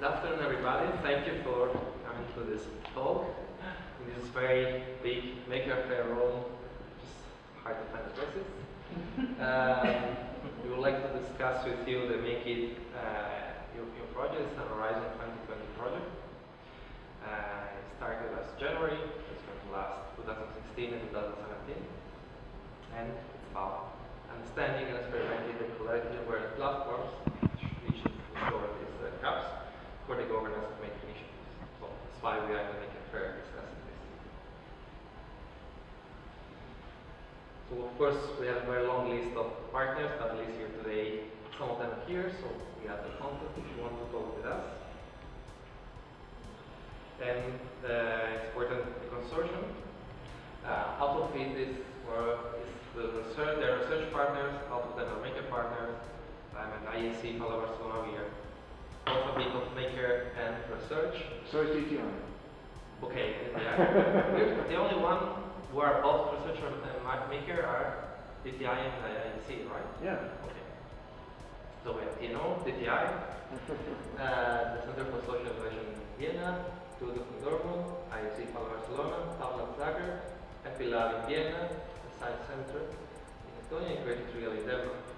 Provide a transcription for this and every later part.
Good afternoon, everybody. Thank you for coming to this talk. In this very big Maker Faire room, just hard to find the places. um, we would like to discuss with you the Make It uh, European project. It's an Horizon 2020 project. Uh, it started last January. It's going to last 2016 and 2017. And it's about understanding and experimenting the collaborative platforms, which in short is uh, CAPS for the governance of making initiatives. So that's why we are going to make a fair discussing this. So of course we have a very long list of partners, but at least here today some of them are here, so we have the contact if you want to talk with us. And uh, it's important the consortium. Uh, out of it is, or is the research, their research partners, out of them are maker partners. I'm an IAAC Palo Barcelona, we both of maker and research. So is DTI. Okay. The only one who are both researcher and ma- maker are DTI and IAAC, right? Yeah. Okay. So we have TNO, DTI, uh, the Center for Social Innovation in Vienna, Tudo from Dortmund, IAAC Palo Barcelona, Tabla Zagreb, FP Lab in Vienna, the Science Center in Estonia, and Creative Real in Denmark.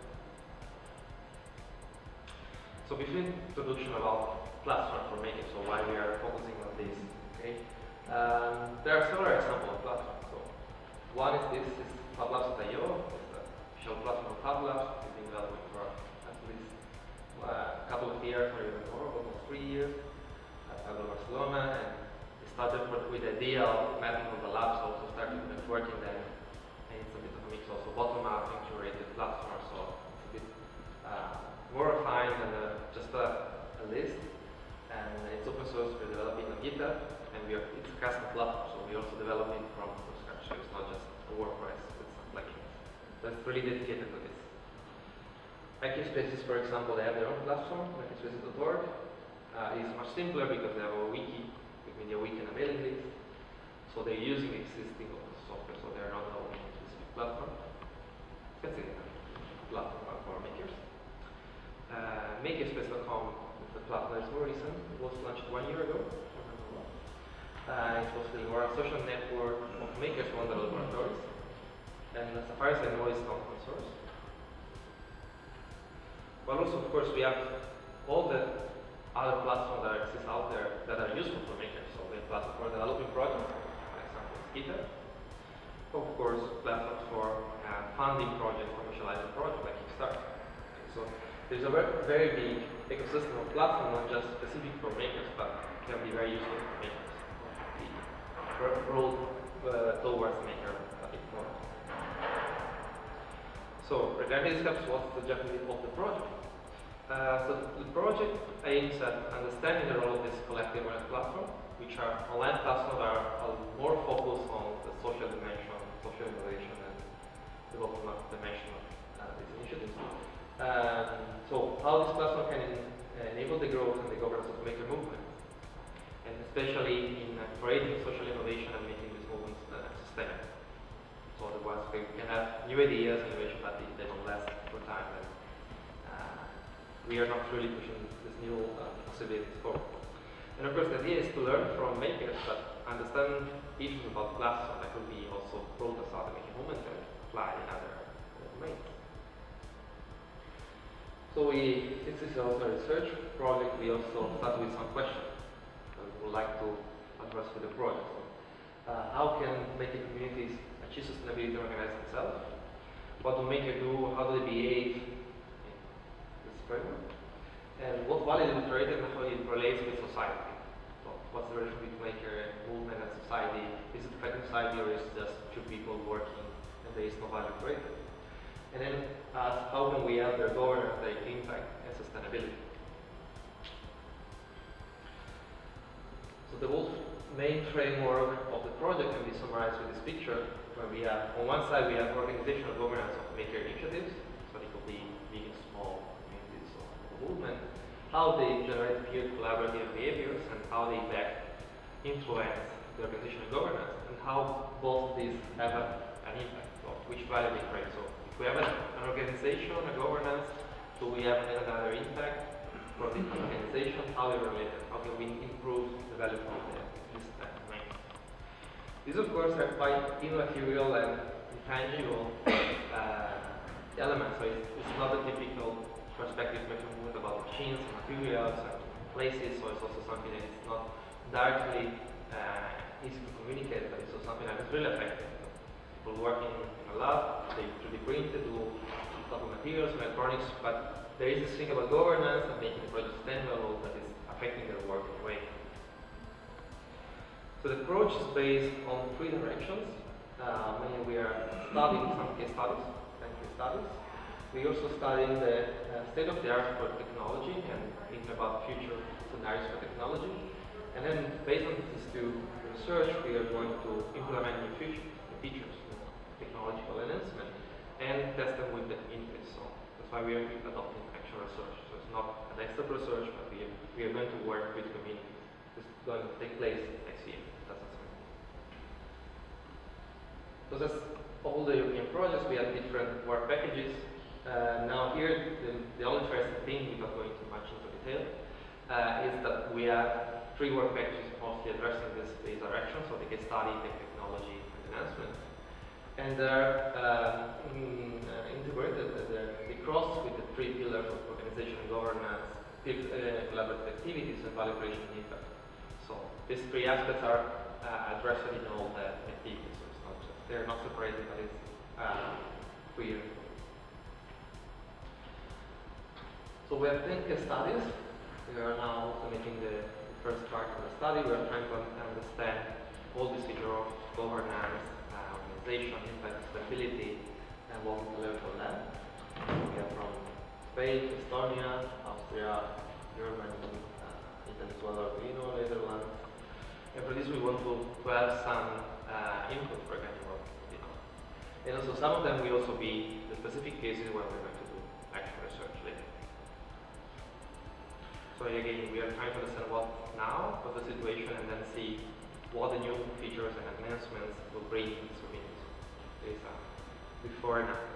So between introduction about platform for making, so why we are focusing on this, okay? Um, there are several examples of platforms. So one is this is FabLabs.io, it's the official platform of FabLabs. It's been developing for at least uh, a couple of years or even more, almost three years at Fab Lab Barcelona. And it started with the idea of mapping of the labs, also started networking. And it's a bit of a mix also bottom-up and curated platform, so it's a bit uh, more than uh, just a, a list. And it's open source, we're developing on GitHub, and we are, it's a custom platform, so we also develop it from, from scratch, so it's not just a WordPress with some plugins. That's really dedicated to this. Makerspaces, for example, they have their own platform, makerspaces.org. Uh, it's much simpler because they have a wiki, Wikimedia wiki and a mailing list. So they're using existing software, so they're not owning a specific platform. That's it, platform for makers. Uh, Makerspace.com the platform that's more recent. Was launched one year ago. Uh, it was the social network of makers from the laboratories. And as far as I know, it's open source. But also, of course, we have all the other platforms that exist out there that are useful for makers. So we have platforms for developing projects, for example, GitHub. Of course, platforms for uh, funding projects, commercializing projects like Kickstarter. There's a very, big ecosystem of platforms, not just specific for makers, but can be very useful for makers. The road uh, towards maker bit. So regarding steps, what's the objective of the project? Uh, so the project aims at understanding the role of this collective awareness platform, which are online platforms that are, more focused on the social dimension, social innovation, and bottom-up dimension of uh, these initiatives. Um, so how this platform can en- enable the growth and the governance of maker movement, and especially in uh, creating social innovation and making these movements uh, sustainable. So otherwise we can have new ideas, innovation, but they don't last for time, And, uh, we are not really pushing this new uh, possibilities forward. And of course, the idea is to learn from makers, but understand issues about platform that could be also brought out the making movement and apply in other uh, domains. So we, this is also a research project, we also start with some questions that we would like to address with the project. Uh, how can maker communities achieve sustainability organize themselves? What do makers do? How do they behave in this framework? And what value we create and how it relates with society? So what's the relation between maker movement and society? Is it affecting society or is it just two people working and there is no value created? And then ask how can we help their governance, their impact and sustainability? So the whole main framework of the project can be summarized with this picture where we have, on one side we have organizational governance of maker initiatives, so they could be big and small communities or movement, how they generate peer collaborative behaviors and how they back influence the organizational governance and how both these have a, an impact of which value they create. So we have an, an organization, a governance, do we have another impact for the organization? how they're related, how can we improve the value the, this domain. These, of course, are quite immaterial and intangible uh, elements, so it's, it's not a typical perspective measurement about machines, materials, and places, so it's also something that is not directly uh, easy to communicate, but it's also something that is really effective. People working in a lab, they 3D printed, do couple of materials, electronics, but there is this thing about governance and making the project sustainable that is affecting their work in a way. So the approach is based on three directions. Uh, we are studying some case studies, case studies. We also studying the uh, state of the art for technology and thinking about future scenarios for technology. And then based on these two research, we are going to implement new features technological enhancement, and test them with the interest. So that's why we are adopting actual research. So it's not a desktop research, but we are, we are going to work with community. This is going to take place next year. That's So that's all the European projects. We have different work packages. Uh, now here, the, the only interesting thing, without going too much into detail, uh, is that we have three work packages mostly addressing this, this direction, so the case study, the technology, and enhancement. And they're in, uh, integrated, they cross with the three pillars of organization governance, uh, collaborative activities, and value creation impact. So these three aspects are uh, addressed in all the activities they're not separated, but it's uh, clear. So we have 10 case studies. We are now also making the first part of the study. We are trying to understand all the features of governance, organization, impact, stability, and what we learn from them. We are from Spain, Estonia, Austria, Germany, uh, Italy Arduino, Netherlands. And for this we want to, to have some uh, input for example. And also some of them will also be the specific cases where we're going to do actual research later. So again, we are trying to understand what now, what the situation, and then see what the new features and enhancements will bring before and after.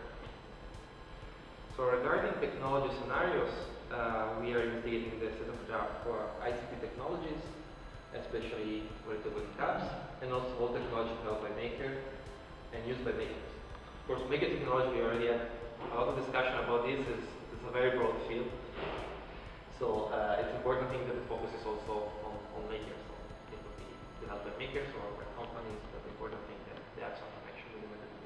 So regarding technology scenarios, uh, we are investigating the set of art for ICT technologies, especially related with CAPS, and also all technology developed by Maker and used by makers. Of course, maker technology, we already had a lot of discussion about this. It's, it's a very broad field. So uh, it's important thing that the focus is also on, on makers. So it could be developed by makers or by companies, but the important thing that they have connection with the makers.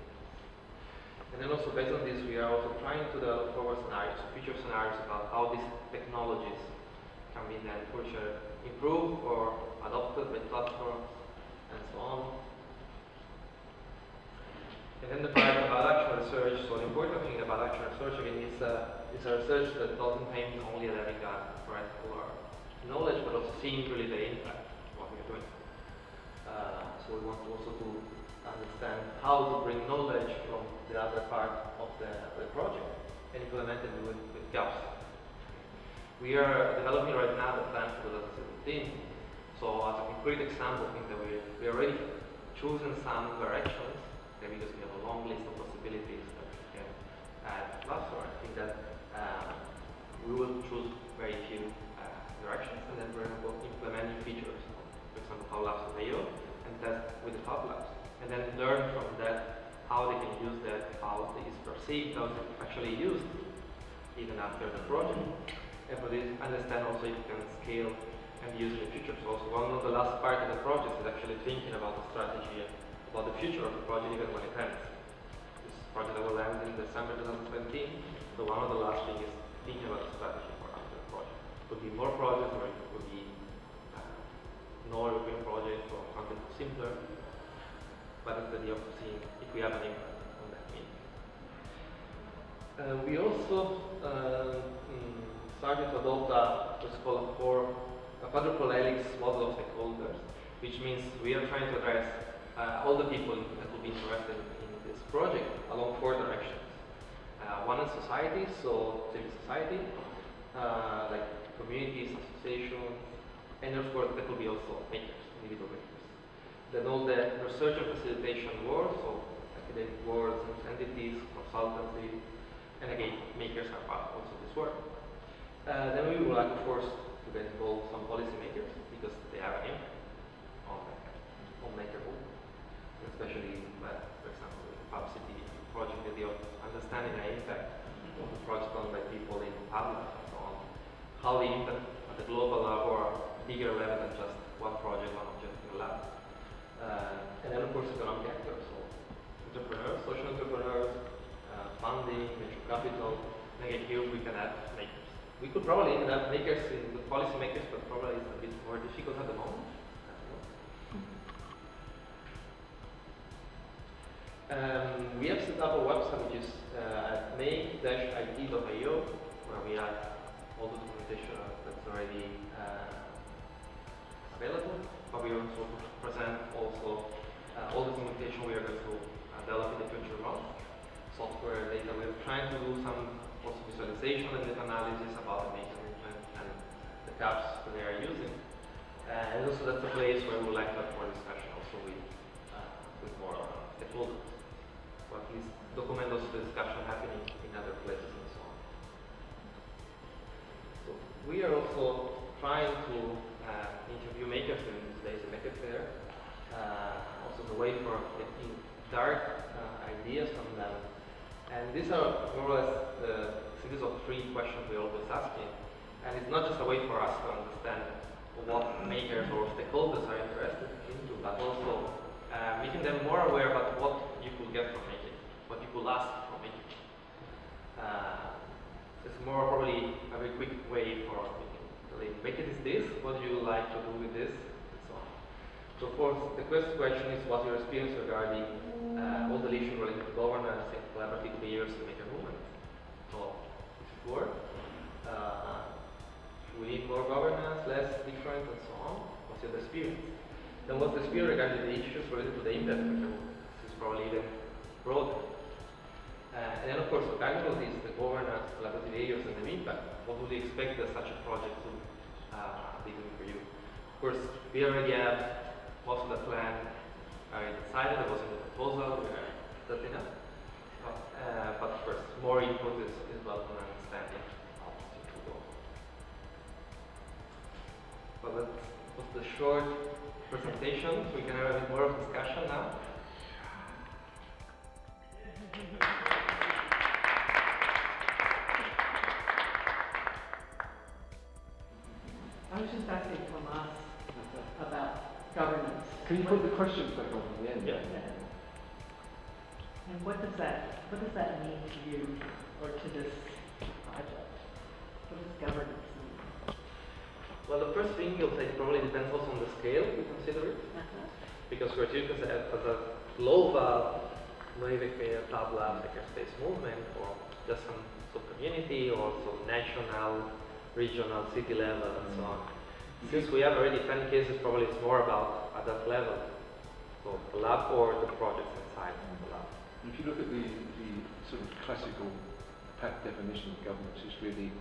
And then also based on this, we are also trying to develop forward scenarios, future scenarios about how these technologies can be then further improved or adopted by platforms and so on. And then the part about actual research, so the important thing about actual research again is, uh, is a research that doesn't aim only at having a theoretical or knowledge, but also seeing really the impact of what we're doing. Uh, so we want also to understand how to bring knowledge from the other part of the, the project and implement it with, with CAPS. We are developing right now the plan for 2017. So as a concrete example, I think that we, we already chosen some directions okay, because we have a long list of possibilities that we can add cluster. I think that um, we will choose very few uh, directions and then we're going to implement new features. For example, how Labs Mayo and test with the Fab Labs. And then learn from that how they can use that, how it is perceived, how it's actually used even after the project. And for this, understand also if you can scale and use in the future. So also one of the last part of the project is actually thinking about the strategy about the future of the project even when it ends. This project will end in December 2017, so one of the last things is thinking about the strategy for after the project. Could be more projects or it could be uh, no European project or something simpler, but the of seeing if we have an impact on that community. Uh, we also uh, mm, started to adopt a, what's called a, four, a quadruple helix model of stakeholders, which means we are trying to address uh, all the people that will be interested in this project along four directions. Uh, one is society, so civil society, uh, like communities, associations, and of course that will be also makers, individual makers. Then all the research and facilitation work, so academic boards, entities, consultancy, and again, makers are part also this work. Uh, then we would like, of course, to get involved some policymakers because they have an impact on, on makerhood, especially, uh, for example, the publicity project, the understanding the impact of the project done by people in public and so on, how the impact at the global level or bigger level than just one project, one object in lab. Uh, and then of course economic actors, so entrepreneurs, social entrepreneurs, uh, funding, venture capital. Again, here we can add makers. We could probably end up makers in the policy makers, but probably it's a bit more difficult at the moment. Um, we have set up a website which is uh, at make-it.io where we have all the documentation that's already uh, available, but we also present also uh, all the documentation we are going to uh, develop in the future months. Software data, we're trying to do some also visualization and data analysis about the maker movement and the CAPS that they are using. Uh, and also that's a place where we would like to have more discussion also with, uh, with more stakeholders or at least document also the discussion happening in other places and so on. So we are also trying to uh, interview makers during today's Maker Faire. Uh, also the way for getting dark uh, ideas from them. And these are more or less the series of three questions we're always asking. And it's not just a way for us to understand what makers or stakeholders are interested into, but also uh, making them more aware about what you could get from making, what you could ask from making. Uh, it's more probably a very quick way for making. Like, make it is this, what do you like to do with this. So of course, the first question is what's your experience regarding uh, all the issues related to governance and collaborative behaviors in maker movement. So, before, uh, we need more governance, less different, and so on. What's your experience? Then what's the experience regarding the issues related to the impact of the This is probably even broader. Uh, and then of course, regarding all is the governance, collaborative behaviors, and the impact, what would you expect that such a project to uh, be doing for you? Of course, we already have most of the plan I decided, there was the proposal, we are setting up. But, uh, but of course, more input is, is welcome and understanding how to go. Well, that was the short presentation. We can have a bit more of discussion now. Does that, what does that mean to you or to this project? What does governance mean? Well, the first thing you'll say probably depends also on the scale we consider it. Uh-huh. Because we're taking as a, global, maybe a tabla, like a space movement, or just some sub-community, or some national, regional, city level, and so on. Since we have already 10 cases, probably it's more about at that level. So the lab or the projects inside the lab. If you look at the, the sort of classical PAC definition of governance, it's really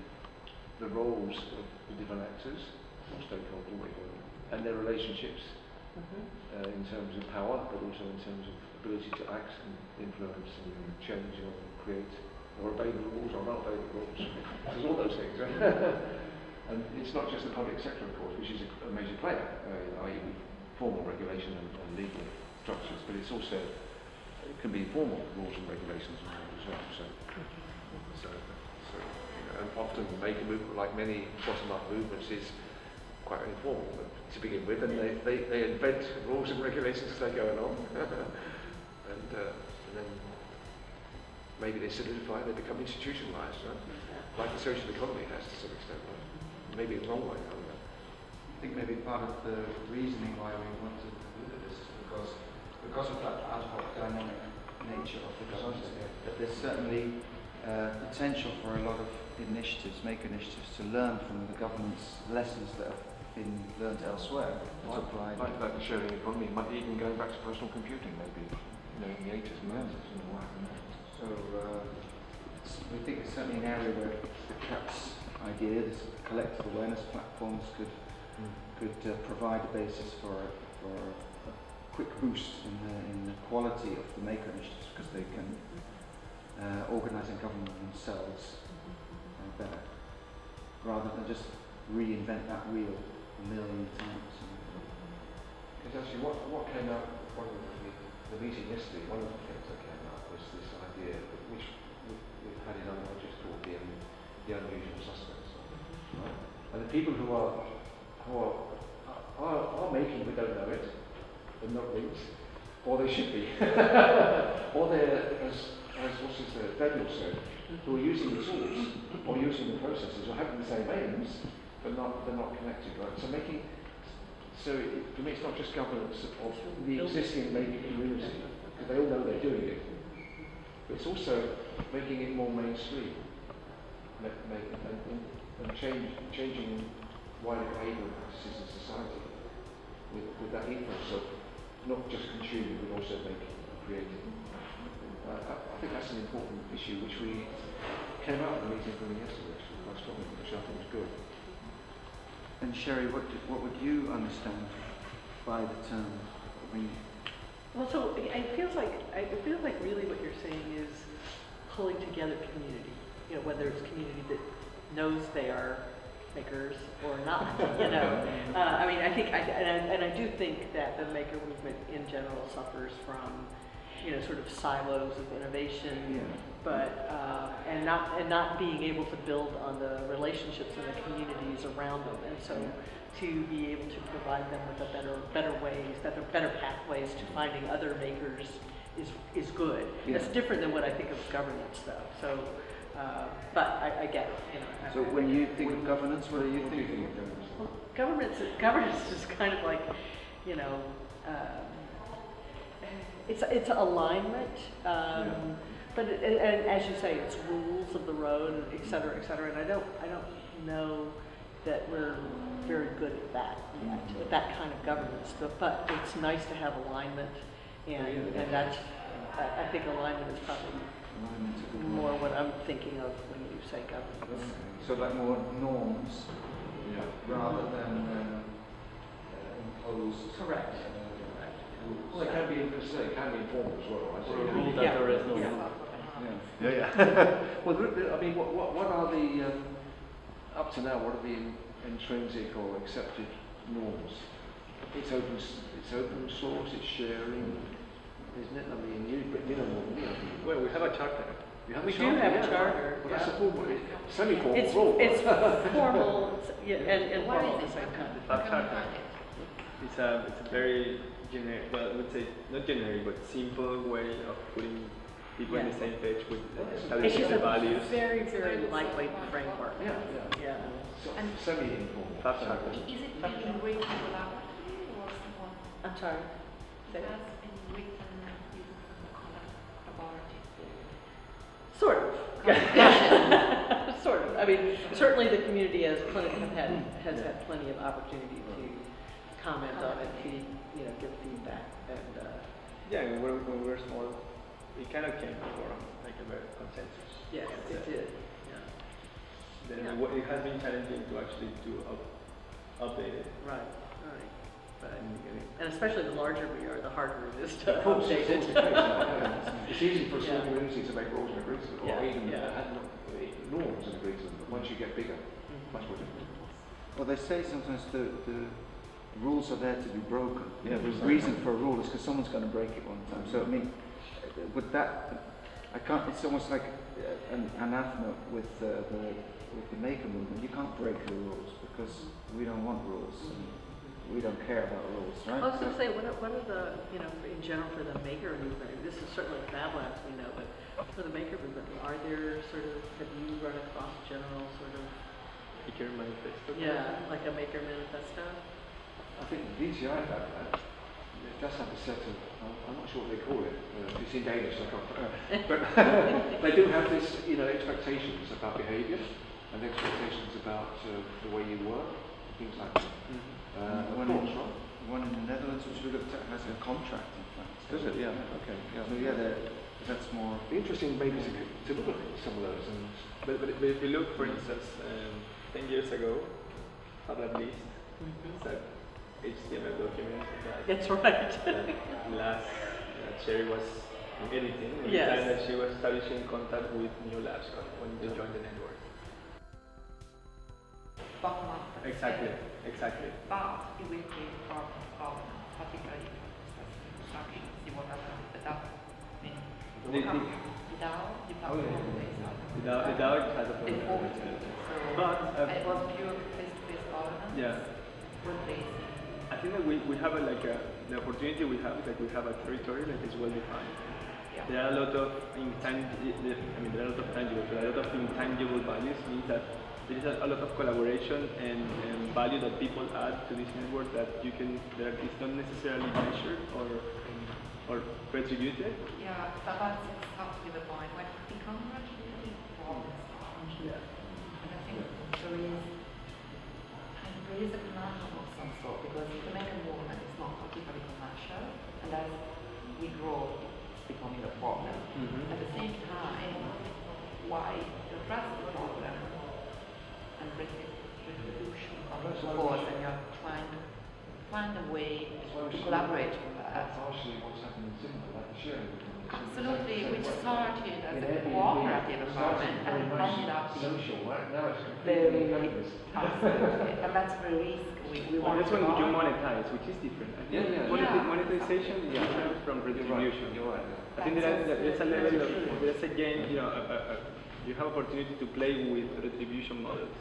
the roles of the different actors, or stakeholders, what you call them, and their relationships Mhm. uh, in terms of power, but also in terms of ability to act and influence and change or create or obey the rules or not obey the rules. There's all those things. Right? and it's not just the public sector, of course, which is a, a major player, uh, i.e. formal regulation and, and legal structures, but it's also, it can be informal rules and regulations as well. So, so, so you know, and often make a movement, like many bottom-up movements, is quite informal to begin with, and they, they, they invent rules and regulations as they go along, and, uh, and then maybe they solidify, they become institutionalized, right? like the social economy has to some extent, right? maybe the wrong way. I. I think maybe part of the reasoning why we wanted to at this is because because of that ad hoc dynamic nature of the government, that there's certainly uh, potential for a lot of initiatives, make initiatives, to learn from the government's lessons that have been learned elsewhere. to Like, apply. like, like the sharing economy, might even going back to personal computing, maybe, you know, in the 80s and 90s. So uh, we think it's certainly an area where the CAPS idea, this collective awareness platforms, could could uh, provide a basis for for a quick boost in the, in the quality of the maker initiatives because they can uh, organise and govern themselves uh, better rather than just reinvent that wheel a million times. Because actually, what, what came out from the, the meeting yesterday, one of the things that came out was this idea, which we, we've had in other projects called the, um, the unusual suspects. Right? And the people who are, who are making but don't know it, they're not linked, or they should be. or they're, as, as what's his, uh, Daniel said, who are using the tools or using the processes or having the same aims, but not, they're not connected, right? So making, so it, for me it's not just governance of the existing maker community, because they all know they're doing it, but it's also making it more mainstream, make, make, and, and, and change, changing wider behavioural practices in society with, with that ethos of not just consuming but also making, creating. Uh, I, I think that's an important issue which we came out of the meeting from yesterday actually quite strongly, which I think was good. And Sherry, what, do, what would you understand by the term? I mean, Well, so it it feels like, it feels like really what you're saying is pulling together community. You know, whether it's community that knows they are makers or not, you know. Uh, I mean, I think, I, and I, and I do think that the maker movement in general suffers from, you know, sort of silos of innovation. yeah. but uh, and not and not being able to build on the relationships and the communities around them, and so to be able to provide them with a better better ways, better better pathways to finding other makers is is good. That's different than what I think of governance, though. So, uh, but I, I get it. You know. So I- when you think of governance, what are you do you thinking? think of governance? well, governance, governance is kind of like, you know, um, it's, it's alignment, um, but, it- and, and as you say, it's rules of the road, et cetera, et cetera, and I don't, I don't know that we're very good at that yet, at that kind of governance, but, but it's nice to have alignment, and, Yeah. and that's, I, I think alignment is probably Alignment's a good word. more what I'm thinking of when you say governance. Okay. So like more norms Yeah. rather than um, uh, imposed. Correct. uh, rules. Well, it can be, as I say, it can be informal as well. I Or a think. rule Yeah. that there is no Yeah. rule. Yeah. Yeah, yeah. well, there, there- I mean, what, what, what are the, um, up to now, what are the in, intrinsic or accepted norms? It's open, it's open source, it's sharing, isn't it? I mean, you, but you know more than me. I. Well, we have a charter. You have We a do charter, have a yeah. charter, Well, that's yeah. a formal, semi-formal It's, rule. it's formal it's- yeah, and, and What formal is at the it? same time. How Fab charter. find it? It's a, it's a very generic, well, I would say not generic, but simple way of putting people on Yeah. the same page with It's establishing just the a values. very, very lightweight framework. Yeah, yeah. Yeah. So, And- Semi-informal. Fab charter. Is it written written collaboratively or someone I'm sorry. Say has that. Sort of. Sort of. I mean, certainly the community has plenty, have had, has had plenty of opportunity to comment on it, feed, you know, give feedback and, uh, Yeah, when we were, when we were small, it kind of came from like a very consensus. yes, it did. Yeah. Then Yeah. it it has been challenging to actually to up, update it. Right, right. But, And, and and especially the larger we are, the harder it is to Of course, update it's, it. it's, it's easy for a small Yeah. community to make rules and agree to them, or Yeah, even yeah. uh, have no- uh, norms and agree to them, but once you get bigger, Mhm. much more difficult. Well, they say sometimes the, the rules are there to be broken. Yeah, the reason for a rule is because someone's going to break it one time. So I mean, uh, with that, I can't. It's almost like uh, an anathema with uh, the with the maker movement. You can't break the rules because we don't want rules. And we don't care about rules, right? I was gonna say, what are, what are the, you know, in general for the maker movement, this is certainly Fab Labs we know, but for the maker movement, are there sort of, have you run across general sort of, Maker manifesto. yeah, like a maker manifesto? I think DTI have that. It does have a set of, I'm I'm not sure what they call it, uh, it's in Danish, so I can't, uh, but they do have this, you know, expectations about behaviour and expectations about uh, the way you work, things like that. Mhm. Uh, One course, in- right? One in the Netherlands, which we looked at, has a contract, in fact. Does it? Yeah, okay, yeah. So yeah, that's more. It'd be interesting maybe to, to look at some of those and But, but, but if you look, for instance, um, 10 years ago, Fab Lab List, it's a HTML document that, That's right. that last that Sherry was editing at the Yes. time that she was establishing contact with new labs when they joined the network. Bottom up. Exactly, exactly. But it will be part of particularly construction, see what happens with the DAO. I mean, The, the, the DAO, the Oh, yeah. platform not. the DAO, the DAO has a They problem. formed it, so, But, uh, it was pure face-to-face governance. Yeah. I think that we, we have a, like a, the opportunity we have is like we have a territory that is well defined. Yeah. There are a lot of intangible, I mean there are a lot of tangible, but a lot of intangible values means that there is a, a lot of collaboration and, and value that people add to this network that you can, that is not necessarily measured or, or retributed. Yeah, but that's exactly the point. When it becomes really problems, Yeah. and I think there is, and there is a conundrum of some sort because the make a movement is not particularly commercial, and as we grow, it's becoming a problem. Mhm. At the same time, why address the problem and retribution comes to force, and you're trying to find a way to collaborate with that. Partially what's happening in Singapore, like the sharing. economy. Absolutely, which started as In a Airbnb, cooperative it started environment very and much ended up being Social. Now it's very, completely capitalist. absolutely, and that's the risk we, we Well, want that's to when you monetize, which is different. I think Yeah, yeah. moneti- Yeah. monetization is Yeah. different from You're retribution. you're right. I think there are, there's a level of, there's again, you know, a, a, a, you have opportunity to play with retribution models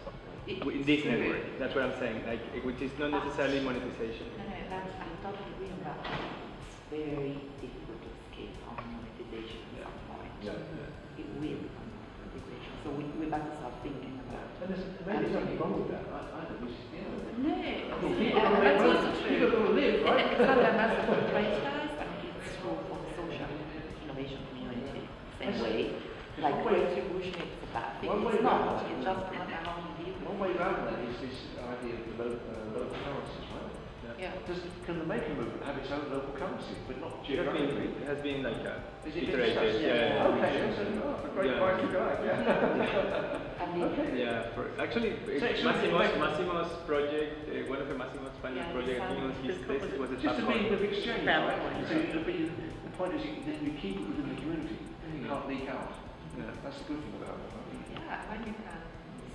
It- in this true. network. That's what I'm saying, like, which is not necessarily monetization. No, no, that's, I totally agree on that. It's very difficult to escape from monetization at some point. Yeah. It will become monetization, so we, we better start thinking about it. And there's, maybe there's nothing wrong with that. I, I think we should, you know. No, people yeah, gotta that's make also true. People gotta live, right? Exactly, and that's what Reuters, I mean, it's true for the social innovation community, same Yes. way. There's Like one way- retribution is a bad thing, one way it's not, that. it's just a matter how you deal One with way around that is this idea of the lo- uh, local currencies, right? it. Yeah. Does, can the maker movement have its own local currency, but not It has been, geographically? it has been like a Is it been iterated, yeah. yeah, Okay, yeah. so, oh, a great Yeah. point to go, yeah. I mean, Okay. Yeah, for, actually, So it's Massimo's, like- Massimo's project, uh, one of the Massimo's final Yeah, project, I think on his like- thesis was a Just a platform. means of exchange, Family. right? So you, but the point is, you, then you keep it within the community. You can't leak out. Yeah. That's the good thing about it. yeah, when you can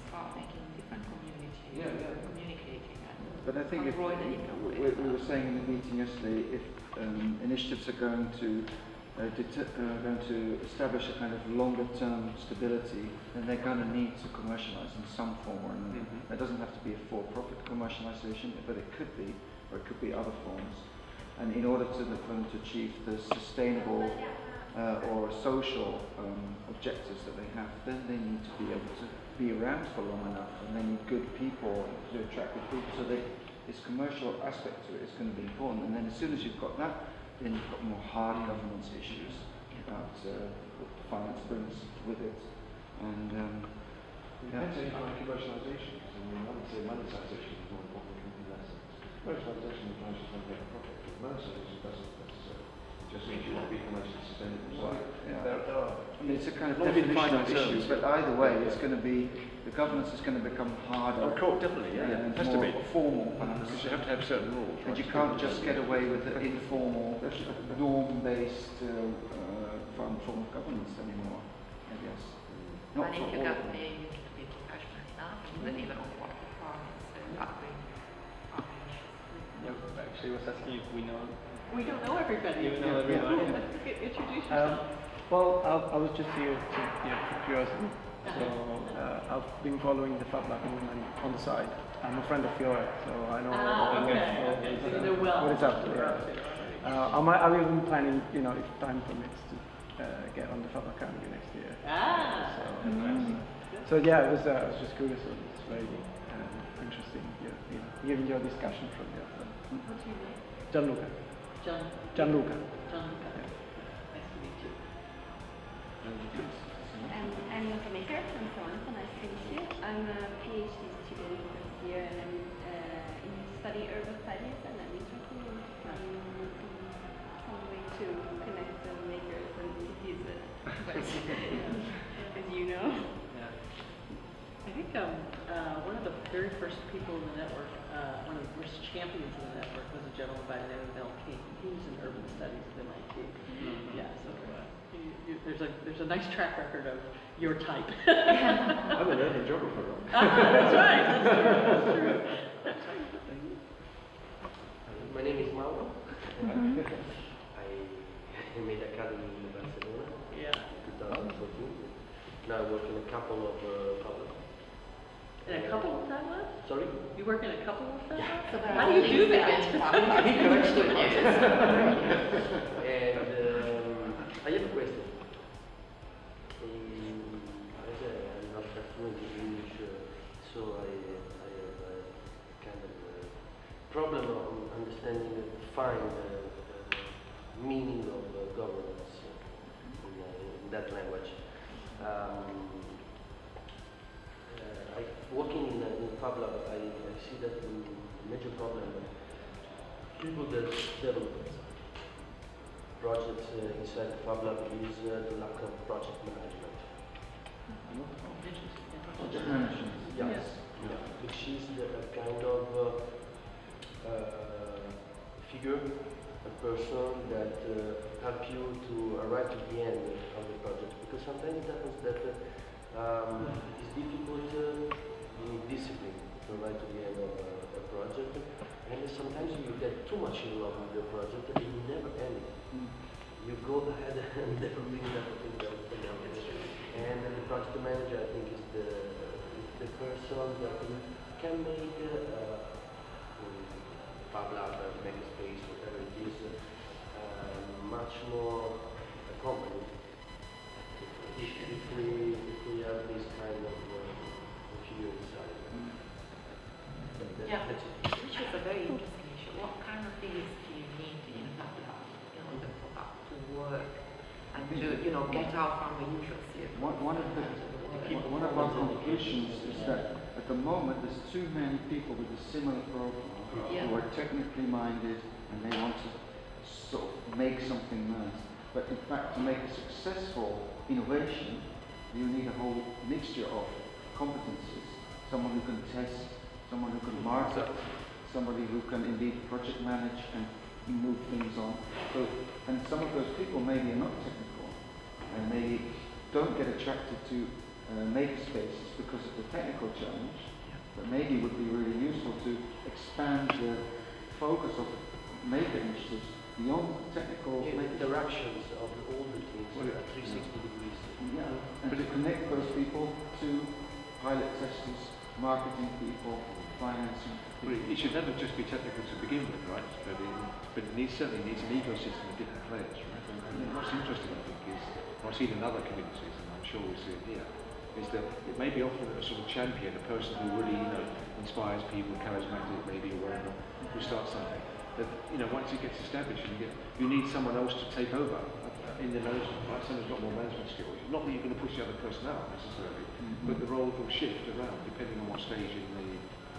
start making different communities, Yeah, yeah. communicating But I think if, avoid it in a way. we, we were saying in the meeting yesterday, if um, initiatives are going to uh, uh, going to establish a kind of longer term stability, then they're going to need to commercialize in some form or another. Mhm. It doesn't have to be a for-profit commercialization, but it could be, or it could be other forms. And in order to, for them to achieve the sustainable uh, or social um, objectives that they have, then they need to be able to be around for long enough, and they need good people to attract good people. So they, this commercial aspect to it is going to be important. And then as soon as you've got that, then you've got more hard governance issues about uh, what finance brings with it. And um, depends on your kind of commercialisation. I mean, I would say monetisation is more important than lessons. Commercialisation implies you're trying to make a profit, but monetisation doesn't necessarily. Just means you want to be commercially sustainable. So, Yeah. there, there are I mean, it's a kind of definitional issue, but either way, it's going to be the governance is going to become harder. Of course, definitely, yeah. and It has to more be. formal, perhaps. Because you have to have certain rules. And right, you can't just get away with the informal, norm-based uh, uh, form form of governance anymore, I guess. Not and for if you all. got the, you need to be professional enough to deliver on what the farmers uh, are doing. Yeah, actually, I was asking if we know, We don't know everybody. you know everyone. Introduce Um, well, I, I was just here to, you know, for curiosity. So uh, I've been following the Fab Lab movement on the side. I'm a friend of Fiore, so I know Ah, okay, all- okay, so what- you well. what is up there. Uh, I might, I'm even planning, you know, if time permits, to uh, get on the Fab Lab Carnegie next year. Ah. So, so yeah, it was, uh, I was just curious. It was very uh, interesting, you know, you know, hearing your discussion from your friend. What's your name? Gianluca. John. Gianluca. John. Nice to meet you. I'm Anya Maker from Toronto. Nice to meet you. I'm a PhD student this year and I'm uh, in study urban studies and I'm interested in some way to connect the makers and cities, uh, as you know. I think um, uh, one of the very first people in the network, uh, one of the first champions of the network was a gentleman by the name of Mel King. He was in urban studies at MIT. Yeah, so you, you, there's a there's a nice track record of your type. I'm an urban geographer. right? Ah, that's right. That's true. That's true. My name is Mauro. Mm-hmm. I, I made academy in Barcelona Yeah. in 2014. Now I work in a couple of uh, public. In a couple of Fab Sorry? You work in a couple of Fab Labs? So there How do you do things that? that He collects the Yes. And um, I have problem of understanding and define the, the meaning of uh, governance in, uh, in that language. Um, uh, I, working in, uh, in Fab Lab, I, I see that the major problem people that develop projects uh, inside the Fab is uh, the lack of project management. Project management. Yes. Yeah. Which is the a kind of figure, a person that uh, help you to arrive to the end of the project. Because sometimes it happens that uh, um, it's difficult, uh, you need discipline to arrive to the end of a, a project. And sometimes you get too much in love with your project and you never end it. You go ahead and never really never think of anything. And the project manager, I think, is the, is the person that can make uh, Fab Lab, uh, Makerspace, whatever it is, uh, much more accompanied if, if, we, if we have this kind of uh, figure inside. That- Yeah. Which is a very interesting issue. What kind of things do you need in a lab in order for that to work and to, you know, get out from the usual? One, one of the, one- one of our conclusions is that at the moment there's too many people with a similar profile Yeah. who are technically minded and they want to sort of make something nice. But in fact, to make a successful innovation, you need a whole mixture of competencies. Someone who can test, someone who can market, somebody who can indeed project manage and move things on. So, and some of those people maybe are not technical and they don't get attracted to uh, maker spaces because of the technical challenge, but maybe would be really useful to expand the focus of maker initiatives beyond technical The maker interactions of all the things Well, at 360 degrees. yeah, and to connect those people to pilot testers, marketing people, financing Well, people. it should never just be technical to begin with, right? But it, but it needs, certainly needs an ecosystem of different players, right? And, and what's interesting, I think, is, what I see it in other communities, and I'm sure we see it here, is that it may be often a sort of champion, a person who really, you know, inspires people, charismatic maybe, or whatever, who starts something. That, you know, once it gets established, you, get, you need someone else to take over uh, in the management, right? Someone's got more management skills. Not that you're going to push the other person out necessarily, Mhm. but the role will shift around depending on what stage in the,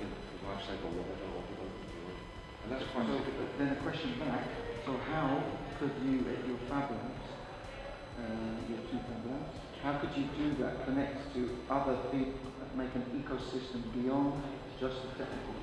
in the life cycle or whatever, or development you're in. And that's quite So, then a question back, so how could you, at your Fab Labs, uh, Uh, your two how could you do that, connect to other people, make an ecosystem beyond just the technical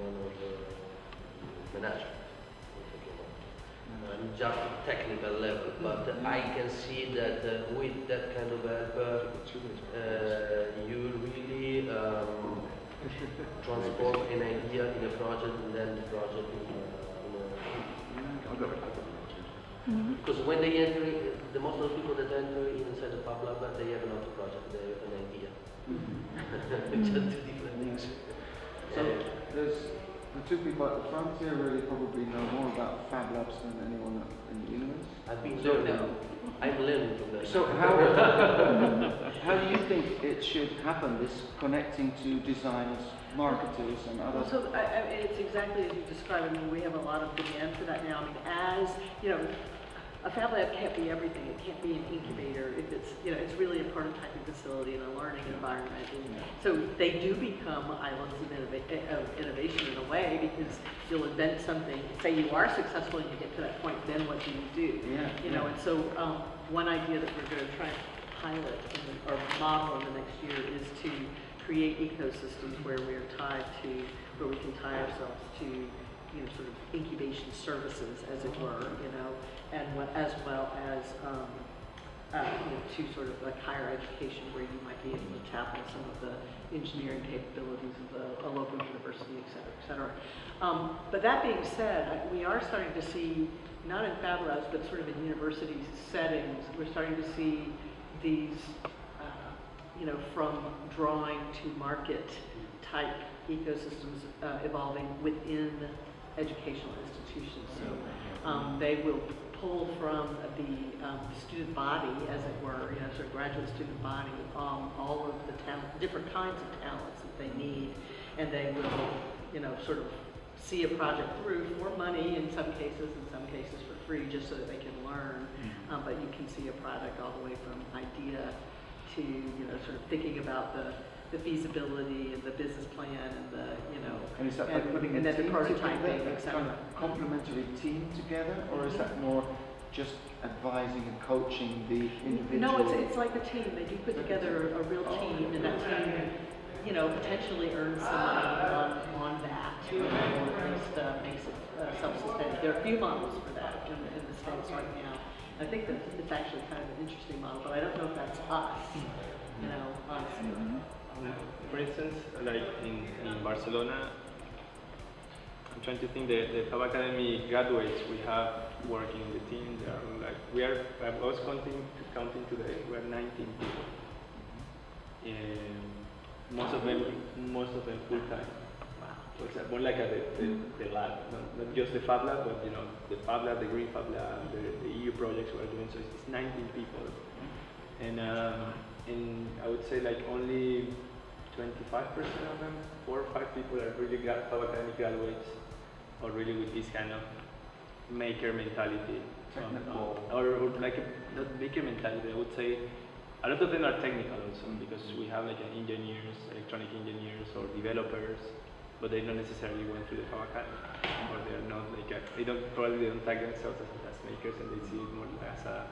one of uh, management. I'm just technical level, but I can see that uh, with that kind of help, uh, uh, you really um, transform an idea in a project and then the project in a, in a I've got it, I've got it. because when they enter, the most of the people that enter inside the Fab Lab, they have not a project, they have an idea. It's just two different things. So there's the two people at the front here really probably know more about Fab Labs than anyone in the universe. I've been So- learning, I'm learning from that. So how, how do you think it should happen, this connecting to designers, marketers and Well, others? so I, I it's exactly as you described. I mean, we have a lot of demand for that now. I mean, as, you know, a Fab Lab can't be everything. It can't be an incubator if it's, you know, it's really a prototyping facility and a learning environment. And so they do become islands of, innova- of innovation in a way because you'll invent something, say you are successful and you get to that point, then what do you do? Yeah, You know, yeah. and so um, one idea that we're going to try and pilot in the, or model in the next year is to create ecosystems where we are tied to, where we can tie ourselves to, you know, sort of incubation services, as it were, you know, and what, as well as, um, uh, you know, to sort of like higher education where you might be able to tap into some of the engineering capabilities of the, a local university, et cetera, et cetera. Um, but that being said, we are starting to see, not in Fab Labs, but sort of in university settings, we're starting to see these, uh, you know, from drawing to market type ecosystems uh, evolving within educational institutions. So um, they will pull from the um, student body, as it were, you know, sort of graduate student body, um, all of the talent, different kinds of talents that they need, and they will, you know, sort of see a project through for money in some cases, in some cases for free, just so that they can learn. Um, but you can see a product all the way from idea to, you know, sort of thinking about the, the feasibility and the business plan and the, you know, And is that by and- putting and a then the team prototyping, together, a kind of complementary team together, or is that more just advising and coaching the individual? No, it's, it's like a team. They do put together a real team, and that team, you know, potentially earns some money on, on that, you know, or at least uh, makes it uh, self-sustaining. There are a few models for that in, in the States right now. I think that it's actually kind of an interesting model, but I don't know if that's us, you know, honestly. For instance, like in, in Barcelona, I'm trying to think the, the Fab Academy graduates we have working in the team, they are like, we are, I was counting, counting today, we are 19 people. And most of them, most of them full time. It's more like a, the, the, the lab, not, not just the Fab Lab, but you know, the Fab Lab, the Green Fab Lab, the, the EU projects we're doing, so it's 19 people. And, um, and I would say like only 25% of them, four or five people are really gra- Fab Academy graduates, or really with this kind of maker mentality. Um, or, or like a, not maker mentality, I would say a lot of them are technical also because we have like engineers, electronic engineers or developers, but they don't necessarily went through the Academy, or they're not like a, they don't probably they don't tag themselves as, as makers and they see it more as a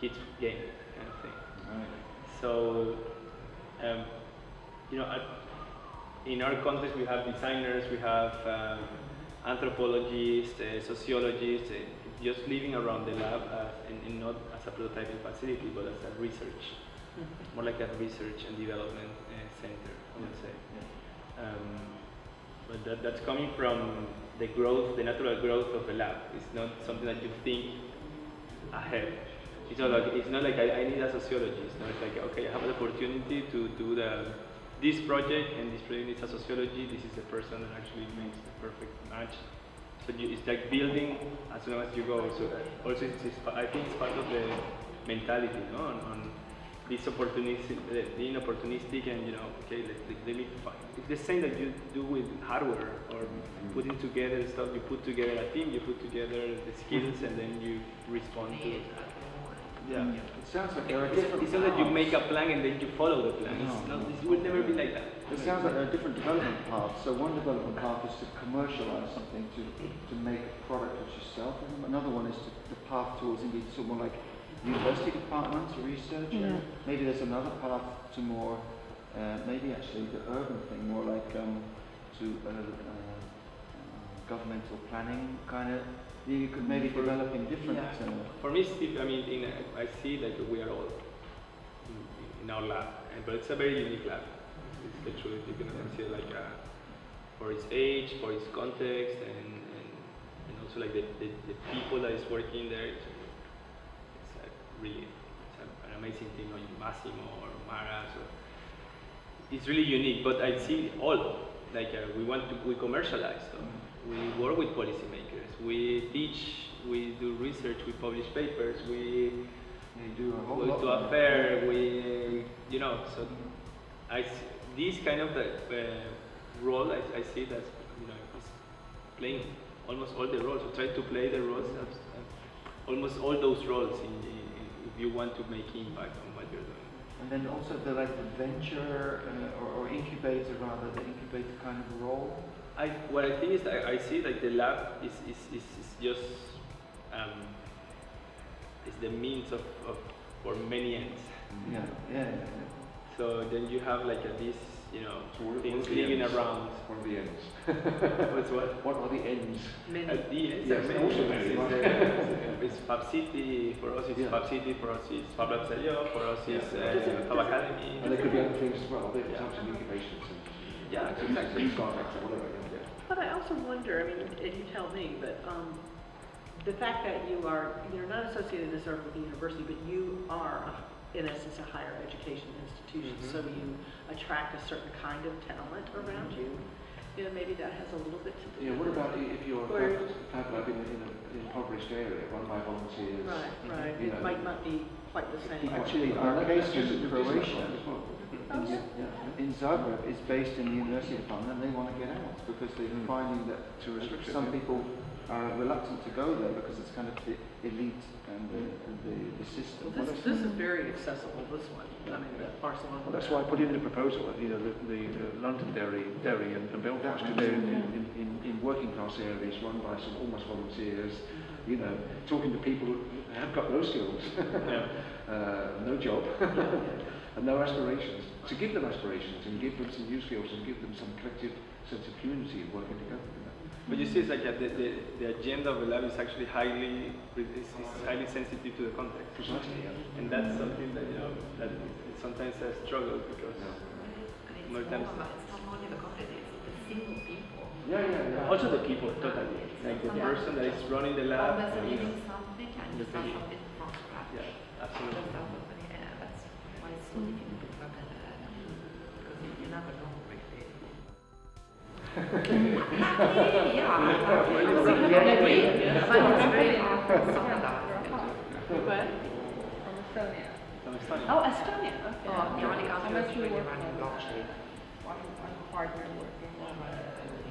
kids game kind of thing. Right. So, um, you know, in our context, we have designers, we have um, anthropologists, uh, sociologists, uh, just living around the lab as, and, and not as a prototyping facility, but as a research, more like a research and development uh, center, I would say. Um, but that, that's coming from the growth, the natural growth of the lab. It's not something that you think ahead. It's not like it's not like I, I need a sociologist. No, it's like okay, I have the opportunity to do the this project, and this project needs a sociology. This is the person that actually makes the perfect match. So you, it's like building as long as you go. So also, it's, it's, I think it's part of the mentality, no, on, on this opportunistic, being opportunistic, and you know, okay, let, let, let me find. It's the same that you do with hardware or putting together stuff. You put together a team, you put together the skills, and then you respond to it. Yeah. It sounds like there are different it's not that you make a plan and then you follow the plan. It's No, not, no. it will never be like that. It sounds like there are different development paths. So one development path is to commercialize something, to, to make a product of yourself. And another one is to, the path towards indeed sort of more like university departments, or research. Yeah. Maybe there's another path to more, uh, maybe actually the urban thing, more like um, to uh, uh, governmental planning kind of. You could maybe For- develop in different. Yeah. Uh, For me, Steve, I mean, in a, I see that we are all in, in our lab, but it's a very unique lab. It's the truth. You can consider like uh, for its age, for its context, and, and, and also like the, the, the people that is working there. It's, it's a really it's a, an amazing thing. like Massimo or Mara. So it's really unique. But I see all like uh, we want to we commercialize stuff. We work with policymakers. We teach. We do research. We publish papers. We do a whole go lot. to a fair. We you know. So I this kind of uh, uh, role I, I see that you know is playing almost all the roles. So try to play the roles. Of, uh, almost all those roles in, in- if you want to make impact on what you're doing. And then also the like the venture uh, or, or incubator rather, the incubator kind of role. I, what I think is that I see like the lab is, is, is, is just um, is the means of, of for many ends. Yeah, yeah, yeah. So then you have like a, this you know So what, what things living around. What are the ends? What's what? What are the ends? Many. At the end, Yes, there are also many. many, It's, uh, it's Fab City for us. It's Yeah. Fab City for us. It's Fab Lab Sello, for us. Yeah. It's uh, Fab Academy. And there could be other things as well. There Yeah. types of incubations and Yeah, and exactly. startups or whatever. Yeah. But I also wonder, I mean, and you tell me, but um, the fact that you are, you're not associated necessarily with the university, but you are, a- in essence, a higher education institution, Mhm. so you attract a certain kind of talent around you. You know, maybe that has a little bit to do Yeah, what about if you're a Or- fab, fab in, a- in an impoverished area run by volunteers? Right, right, You it know. might not be quite the same. Actually, our case is in a Croatia. One as well. Oh, yeah. Yeah. In Zagreb, it's based in the university department, and they want to get out because they're Mm. finding that Too restrictive, some yeah. people are reluctant to go there because it's kind of the elite and the, and the, the system. Well, this, this is very accessible, this one, I mean, the Barcelona. Well, that's why I put in the proposal, that, you know, the, the, the London Dairy, Derry and, and Belfast, because they're in, in, in, in working class areas run by some almost volunteers, you know, talking to people who have got no skills, Yeah. uh, no job, and no aspirations. To give them aspirations and give them some new skills and give them some collective sense of community and working together. You know. But you see, it's like uh, the, the, the agenda of the lab is actually highly is, is highly sensitive to the context, Precisely, yeah. and that's something that you know that is sometimes a struggle because And it's More more times- about, it's not only the content, it's the single people. Yeah, yeah, yeah. also the people totally like the person that is running the lab. Always you know. something and you start Definitely. something from scratch. Yeah, That's absolutely. Why it's so difficult to work at the because you, you never know really. Exactly, yeah. I agree. But it's very hard to standardize. Where? From Estonia. From Estonia. Oh, Estonia, okay. Oh, the only I'm country that's actually really working running on blockchain. One, one partner working on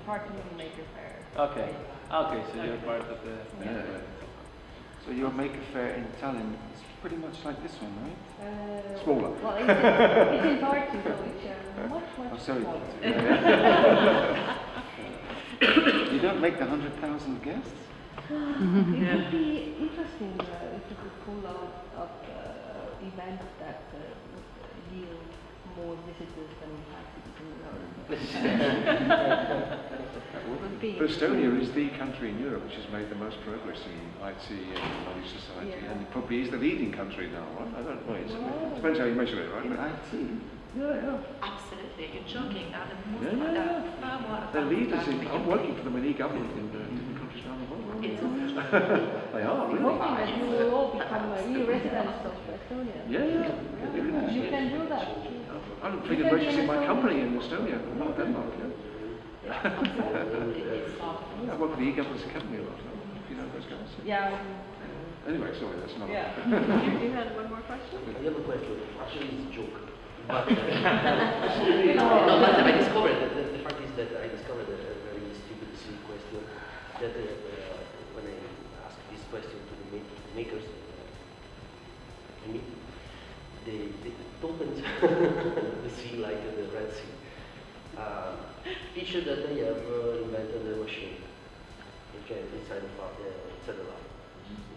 partner Maker Faire. Okay. Okay, so you're part of the. Yeah, yeah. So your Maker Faire in Tallinn is pretty much like this one, right? Uh, Smaller. Well, it's, it's in Tartu, so it's uh, much, much Oh, sorry. smaller. you don't make the hundred thousand guests? It would be interesting uh, if you could pull out of uh, events that uh, would yield more visitors than we have Would Estonia is the country in Europe which has made the most progress in IT and knowledge society, Yeah. and probably is the leading country now, right? I don't know. It's, it depends how you measure it, right? In IT? yeah, yeah. Absolutely, you're joking. Are the most Yeah, yeah, they're yeah. far more They're leaders in. I'm working for them in e-government in uh, different countries around the world. It's They are I'm really. hoping that you will all become uh, real residents of Estonia. Yeah, yeah. You can do that. I'm thinking of registering my company in Estonia, not Denmark. Yeah. I work for the e-governance academy a lot. If you know those guys. Yeah. Anyway, sorry, that's not. Yeah. You, you had one more question? I have a question. Actually, it's a joke. But, uh, no, but I discovered, the, the, the fact is that I discovered a, a very stupid, silly question that uh, uh, when I asked this question to the ma- makers, uh, I mean, they, they told the sea like the Red Sea. Uh, feature that they have uh, invented a machine, okay, inside the, fa- uh, lab.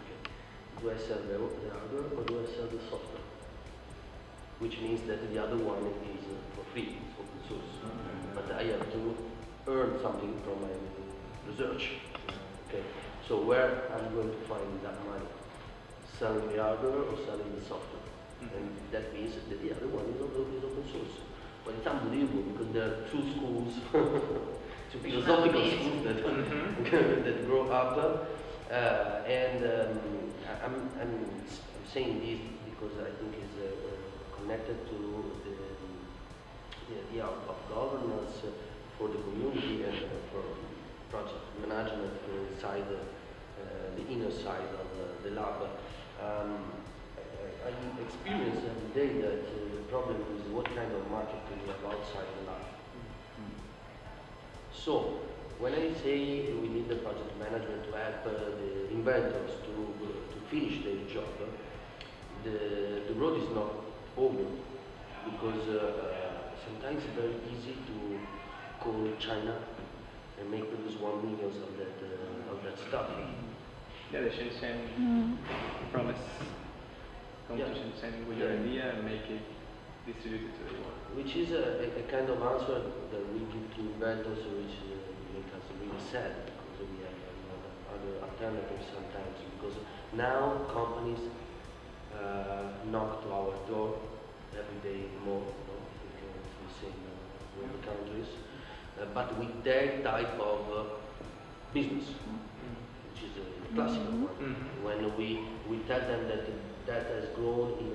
Okay. Do I sell the, the hardware or do I sell the software? Which means that the other one is uh, for free, it's open source. But I have to earn something from my research. Okay. So where am I'm going to find that money? Selling the hardware or selling the software? And that means that the other one is open, is open source. But it's unbelievable because there are two schools, two philosophical schools that, that grow up. Uh, and um, I'm, I'm, I'm saying this because I think it's uh, connected to the, the idea of, of governance for the community and uh, for project management inside the, uh, the inner side of uh, the lab. Um, I, I I experience every day that uh, the problem is what kind of market do we have outside the lab. So, when I say we need the project management to help uh, the inventors to, uh, to finish their job, the, the road is not over because uh, uh, sometimes it's very easy to call China and make produce one million of that uh, of that stuff. Yeah, the Shenzhen promise. Come to Yeah. Shenzhen with your idea and make it distributed to the world. Which is a, a, a kind of answer that we give to inventors, which uh, make us really sad because we have other alternatives sometimes. Because now companies uh, knock to our door every day more, no? we can we say in uh, the countries, uh, but with their type of uh, business, which is a classical one. Mhm. When we, we tell them that that has grown in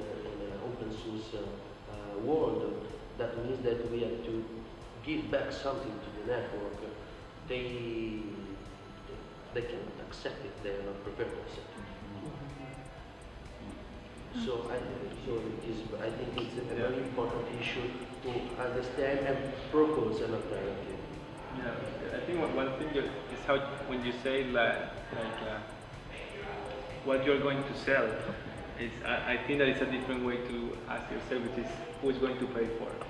an open source uh, uh, world, that means that we have to give back something to the network. They, they cannot accept it, they are not prepared to accept it. So I, so it is, I think it's a Yeah. very important issue to understand and propose an alternative. Yeah, I think one, one thing is how when you say like, like uh, what you're going to sell, is I, I think that it's a different way to ask yourself, which is who's going to pay for it.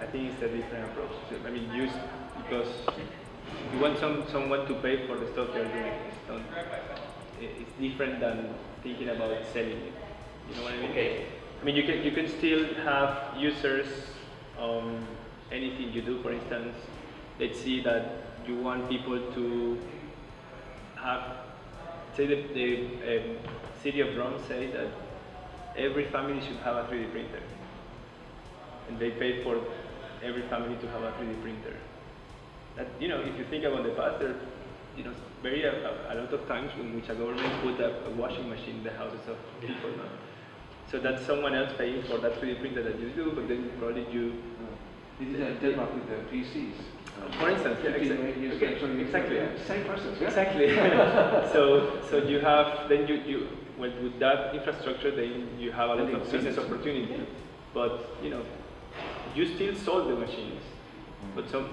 I think it's a different approach. I mean, use because you want some someone to pay for the stuff you're doing. It's, not, it's different than thinking about selling it. You know what I mean? Okay. I mean, you can you can still have users on anything you do. For instance, let's see that you want people to say the, the um, city of Rome say that every family should have a 3D printer, and they paid for every family to have a 3D printer. That you know, if you think about the past, there, you know, very a, a, a lot of times in which a government put a, a washing machine in the houses of people. No? So that's someone else paying for that 3D printer that you do, but then probably you This is uh, Denmark with the PCs. For instance, yeah, exa- okay, ago, 20 years exactly. Same process, yeah? Exactly. so, so you have then you, you with, with that infrastructure, then you have a lot of business business. opportunity. But you know, you still sold the machines, mm-hmm. but some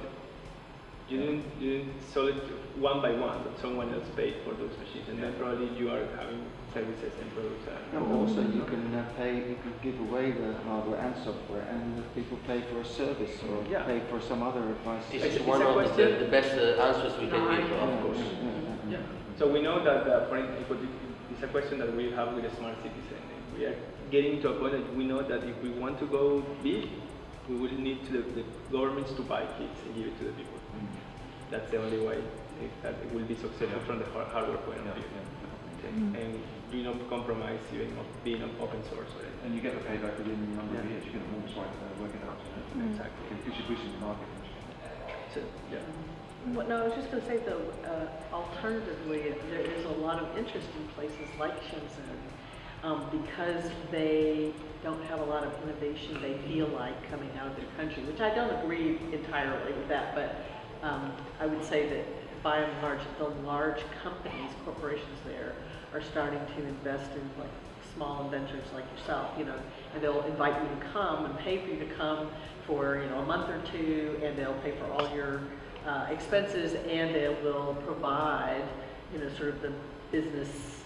you didn't you didn't sell it one by one, but someone else paid for those machines, and then probably you are having services and products. No, also you can uh, pay, you can give away the hardware and software, and the people pay for a service or Yeah. pay for some other advice. This It's- is it's one of the, question- the best uh, answers we can No, I- give, of course. Yeah. So we know that, uh, for instance, it's a question that we have with the smart cities, and we are getting to a point that we know that if we want to go big, we will need to the, the governments to buy kits and give it to the people. That's the only way that it will be successful from the hardware point of Yeah, view. yeah. And do not compromise even of being of open source or anything. And you get the payback within a number of Yeah. years. You can almost like uh, work it out. You know? Exactly. It gives you boost in the market. So, yeah. What, no, I was just going to say though, uh, alternatively, there is a lot of interest in places like Shenzhen um, because they don't have a lot of innovation they feel like coming out of their country, which I don't agree entirely with that, but um, I would say that by and large, the large companies, corporations there are starting to invest in like small inventors like yourself, you know, and they'll invite you to come and pay for you to come for, you know, a month or two, and they'll pay for all your uh, expenses, and they will provide, you know, sort of the business,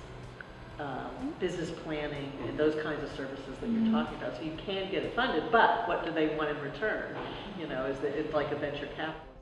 um, business planning and those kinds of services that you're talking about. So you can get it funded, but what do they want in return? You know, is that it's like a venture capital.